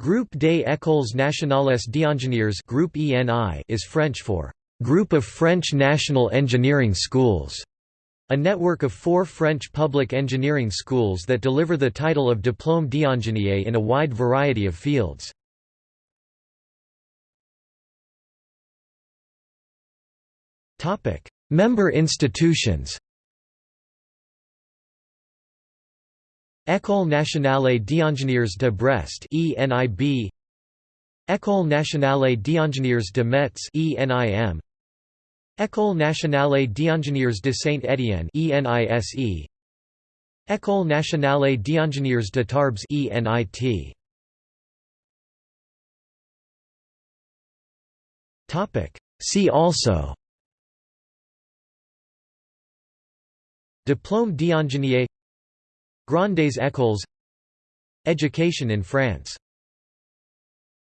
Groupe des Écoles Nationales d'Ingénieurs Group ENI is French for Group of French National Engineering Schools, a network of four French public engineering schools that deliver the title of Diplôme d'ingénieur in a wide variety of fields. Member institutions École nationale d'ingénieurs de Brest ENIB École nationale d'ingénieurs de Metz ENIM École nationale d'ingénieurs de Saint-Étienne ENISE École nationale d'ingénieurs de Tarbes ENIT Topic. See also. Diplôme d'ingénieur Grandes écoles Education in France